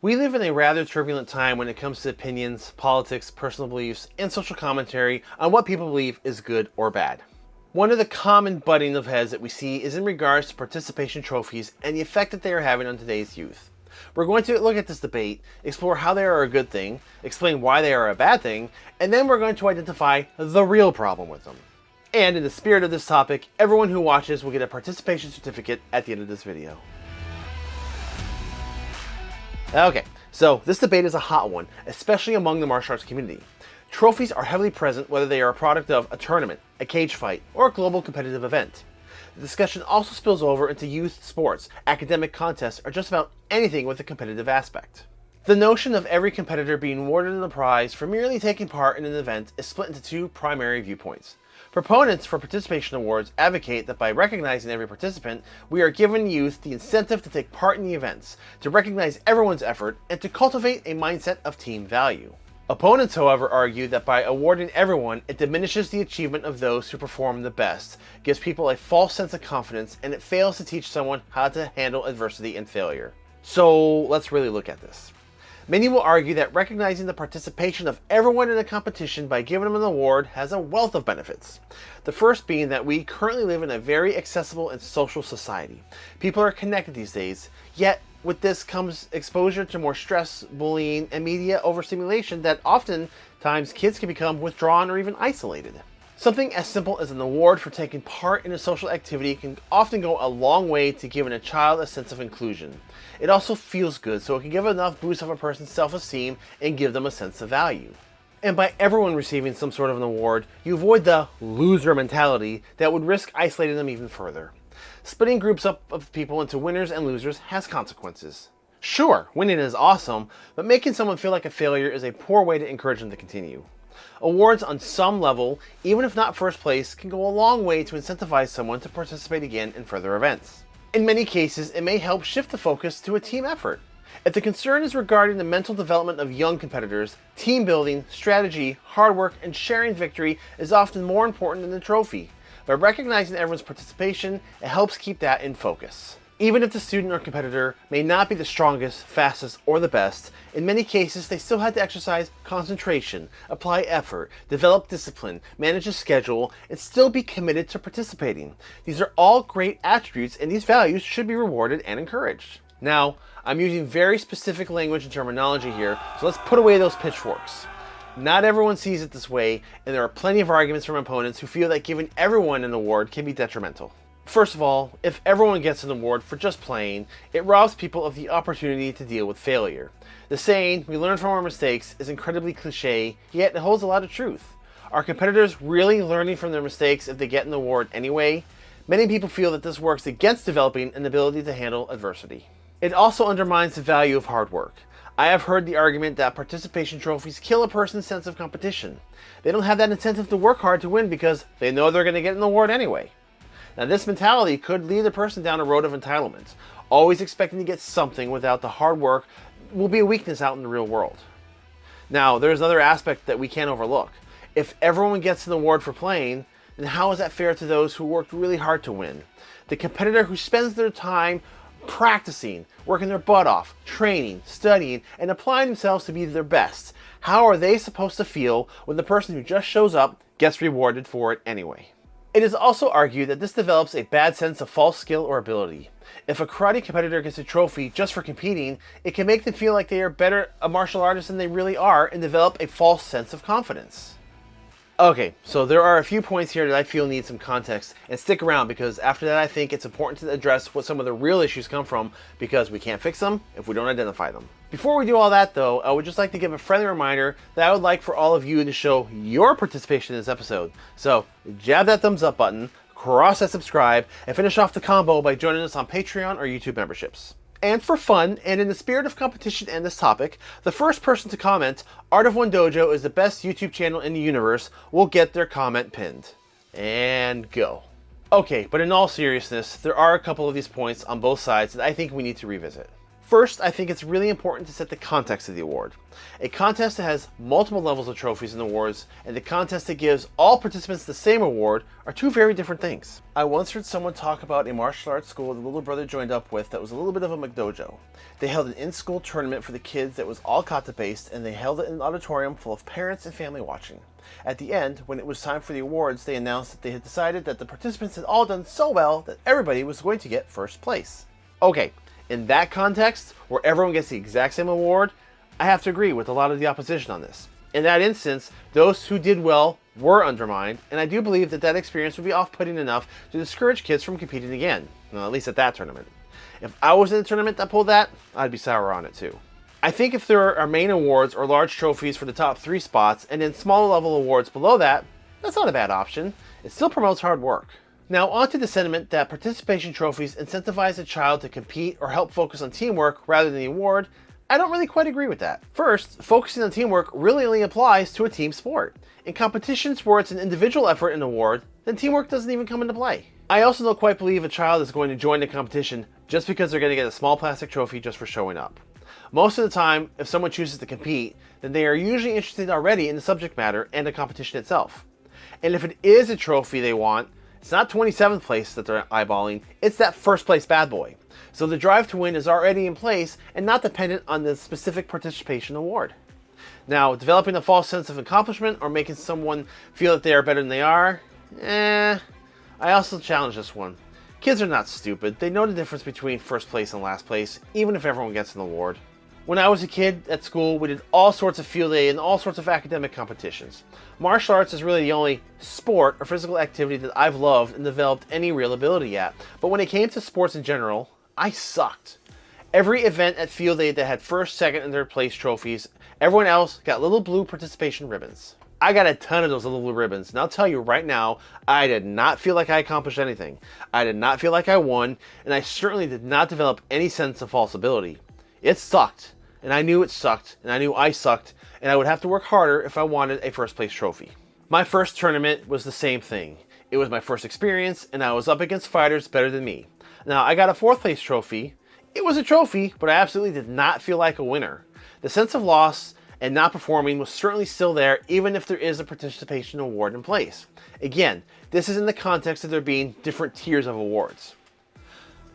We live in a rather turbulent time when it comes to opinions, politics, personal beliefs, and social commentary on what people believe is good or bad. One of the common butting of heads that we see is in regards to participation trophies and the effect that they are having on today's youth. We're going to look at this debate, explore how they are a good thing, explain why they are a bad thing, and then we're going to identify the real problem with them. And in the spirit of this topic, everyone who watches will get a participation certificate at the end of this video. Okay, so this debate is a hot one, especially among the martial arts community. Trophies are heavily present whether they are a product of a tournament, a cage fight, or a global competitive event. The discussion also spills over into youth sports, academic contests, or just about anything with a competitive aspect. The notion of every competitor being awarded a prize for merely taking part in an event is split into two primary viewpoints. Proponents for participation awards advocate that by recognizing every participant, we are giving youth the incentive to take part in the events, to recognize everyone's effort, and to cultivate a mindset of team value. Opponents, however, argue that by awarding everyone, it diminishes the achievement of those who perform the best, gives people a false sense of confidence, and it fails to teach someone how to handle adversity and failure. So let's really look at this. Many will argue that recognizing the participation of everyone in a competition by giving them an award has a wealth of benefits. The first being that we currently live in a very accessible and social society. People are connected these days, yet with this comes exposure to more stress, bullying, and media overstimulation that oftentimes kids can become withdrawn or even isolated. Something as simple as an award for taking part in a social activity can often go a long way to giving a child a sense of inclusion. It also feels good, so it can give enough boost of a person's self-esteem and give them a sense of value. And by everyone receiving some sort of an award, you avoid the loser mentality that would risk isolating them even further. Splitting groups up of people into winners and losers has consequences. Sure, winning is awesome, but making someone feel like a failure is a poor way to encourage them to continue. Awards on some level, even if not first place, can go a long way to incentivize someone to participate again in further events. In many cases, it may help shift the focus to a team effort. If the concern is regarding the mental development of young competitors, team building, strategy, hard work, and sharing victory is often more important than the trophy. By recognizing everyone's participation, it helps keep that in focus. Even if the student or competitor may not be the strongest, fastest, or the best, in many cases they still had to exercise concentration, apply effort, develop discipline, manage a schedule, and still be committed to participating. These are all great attributes and these values should be rewarded and encouraged. Now, I'm using very specific language and terminology here, so let's put away those pitchforks. Not everyone sees it this way, and there are plenty of arguments from opponents who feel that giving everyone an award can be detrimental. First of all, if everyone gets an award for just playing, it robs people of the opportunity to deal with failure. The saying, we learn from our mistakes, is incredibly cliche, yet it holds a lot of truth. Are competitors really learning from their mistakes if they get an award anyway? Many people feel that this works against developing an ability to handle adversity. It also undermines the value of hard work. I have heard the argument that participation trophies kill a person's sense of competition. They don't have that incentive to work hard to win because they know they're going to get an award anyway. Now this mentality could lead a person down a road of entitlements, Always expecting to get something without the hard work will be a weakness out in the real world. Now there's another aspect that we can't overlook. If everyone gets an award for playing, then how is that fair to those who worked really hard to win? The competitor who spends their time practicing, working their butt off, training, studying, and applying themselves to be their best. How are they supposed to feel when the person who just shows up gets rewarded for it anyway? It is also argued that this develops a bad sense of false skill or ability. If a karate competitor gets a trophy just for competing, it can make them feel like they are better a martial artist than they really are and develop a false sense of confidence. Okay, so there are a few points here that I feel need some context, and stick around because after that I think it's important to address what some of the real issues come from because we can't fix them if we don't identify them. Before we do all that though, I would just like to give a friendly reminder that I would like for all of you to show your participation in this episode. So jab that thumbs up button, cross that subscribe, and finish off the combo by joining us on Patreon or YouTube memberships. And for fun, and in the spirit of competition and this topic, the first person to comment, Art of One Dojo is the best YouTube channel in the universe, will get their comment pinned. And go. Okay, but in all seriousness, there are a couple of these points on both sides that I think we need to revisit. First, I think it's really important to set the context of the award. A contest that has multiple levels of trophies and awards, and the contest that gives all participants the same award are two very different things. I once heard someone talk about a martial arts school the little brother joined up with that was a little bit of a McDojo. They held an in-school tournament for the kids that was all kata-based, and they held it in an auditorium full of parents and family watching. At the end, when it was time for the awards, they announced that they had decided that the participants had all done so well that everybody was going to get first place. Okay, in that context, where everyone gets the exact same award, I have to agree with a lot of the opposition on this. In that instance, those who did well were undermined, and I do believe that that experience would be off-putting enough to discourage kids from competing again, well, at least at that tournament. If I was in a tournament that pulled that, I'd be sour on it too. I think if there are main awards or large trophies for the top three spots, and then smaller level awards below that, that's not a bad option. It still promotes hard work. Now onto the sentiment that participation trophies incentivize a child to compete or help focus on teamwork rather than the award, I don't really quite agree with that. First, focusing on teamwork really only applies to a team sport. In competitions where it's an individual effort and award, then teamwork doesn't even come into play. I also don't quite believe a child is going to join the competition just because they're going to get a small plastic trophy just for showing up. Most of the time, if someone chooses to compete, then they are usually interested already in the subject matter and the competition itself. And if it is a trophy they want, it's not 27th place that they're eyeballing, it's that first place bad boy. So the drive to win is already in place and not dependent on the specific participation award. Now, developing a false sense of accomplishment or making someone feel that they are better than they are, eh, I also challenge this one. Kids are not stupid, they know the difference between first place and last place, even if everyone gets an award. When I was a kid at school, we did all sorts of field day and all sorts of academic competitions. Martial arts is really the only sport or physical activity that I've loved and developed any real ability at. But when it came to sports in general, I sucked. Every event at field day that had first, second, and third place trophies, everyone else got little blue participation ribbons. I got a ton of those little blue ribbons, and I'll tell you right now, I did not feel like I accomplished anything. I did not feel like I won, and I certainly did not develop any sense of false ability. It sucked and I knew it sucked, and I knew I sucked, and I would have to work harder if I wanted a first place trophy. My first tournament was the same thing. It was my first experience, and I was up against fighters better than me. Now, I got a fourth place trophy. It was a trophy, but I absolutely did not feel like a winner. The sense of loss and not performing was certainly still there, even if there is a participation award in place. Again, this is in the context of there being different tiers of awards.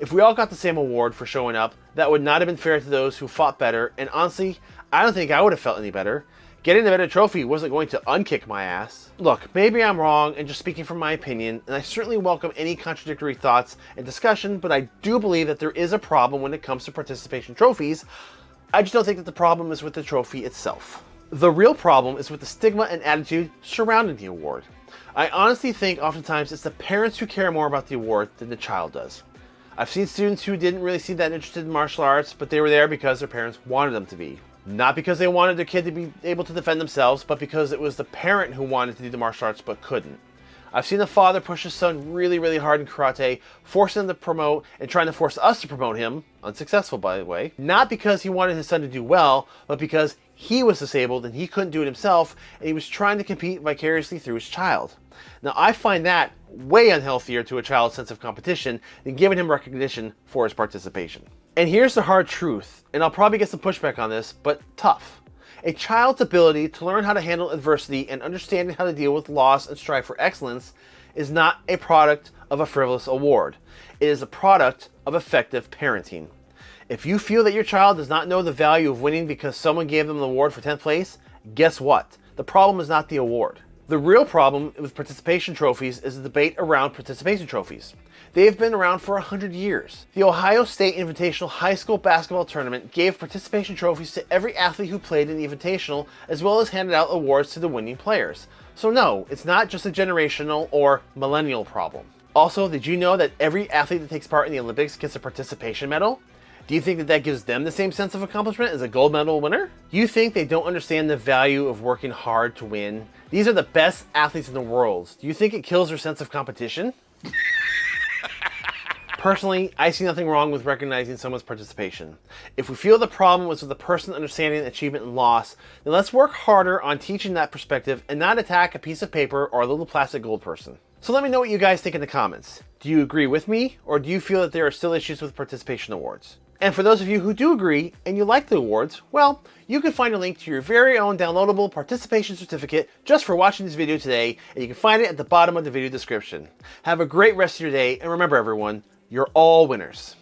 If we all got the same award for showing up, that would not have been fair to those who fought better, and honestly, I don't think I would have felt any better. Getting the better trophy wasn't going to unkick my ass. Look, maybe I'm wrong and just speaking from my opinion, and I certainly welcome any contradictory thoughts and discussion, but I do believe that there is a problem when it comes to participation trophies. I just don't think that the problem is with the trophy itself. The real problem is with the stigma and attitude surrounding the award. I honestly think oftentimes it's the parents who care more about the award than the child does. I've seen students who didn't really seem that interested in martial arts, but they were there because their parents wanted them to be. Not because they wanted their kid to be able to defend themselves, but because it was the parent who wanted to do the martial arts but couldn't. I've seen a father push his son really, really hard in karate, forcing him to promote and trying to force us to promote him, unsuccessful by the way, not because he wanted his son to do well, but because he was disabled and he couldn't do it himself, and he was trying to compete vicariously through his child. Now, I find that way unhealthier to a child's sense of competition than giving him recognition for his participation. And here's the hard truth, and I'll probably get some pushback on this, but tough. A child's ability to learn how to handle adversity and understanding how to deal with loss and strive for excellence is not a product of a frivolous award. It is a product of effective parenting. If you feel that your child does not know the value of winning because someone gave them the award for 10th place, guess what? The problem is not the award. The real problem with participation trophies is the debate around participation trophies. They have been around for 100 years. The Ohio State Invitational High School Basketball Tournament gave participation trophies to every athlete who played in the Invitational, as well as handed out awards to the winning players. So no, it's not just a generational or millennial problem. Also, did you know that every athlete that takes part in the Olympics gets a participation medal? Do you think that that gives them the same sense of accomplishment as a gold medal winner? You think they don't understand the value of working hard to win? These are the best athletes in the world. Do you think it kills their sense of competition? Personally, I see nothing wrong with recognizing someone's participation. If we feel the problem was with the person understanding achievement and loss, then let's work harder on teaching that perspective and not attack a piece of paper or a little plastic gold person. So let me know what you guys think in the comments. Do you agree with me, or do you feel that there are still issues with participation awards? And for those of you who do agree and you like the awards, well, you can find a link to your very own downloadable participation certificate just for watching this video today, and you can find it at the bottom of the video description. Have a great rest of your day, and remember everyone, you're all winners.